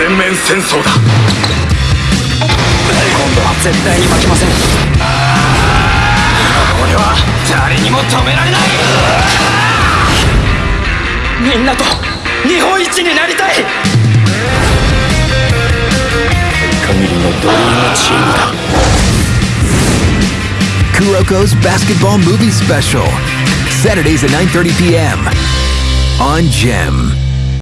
全面戦争だ今度は絶対に負けません俺は誰にも止められないみんなと日本一になりたい限りのドリームチームだ Kuroko's Basketball Movie Special. Saturdays at 9:30 p.m. on Gem.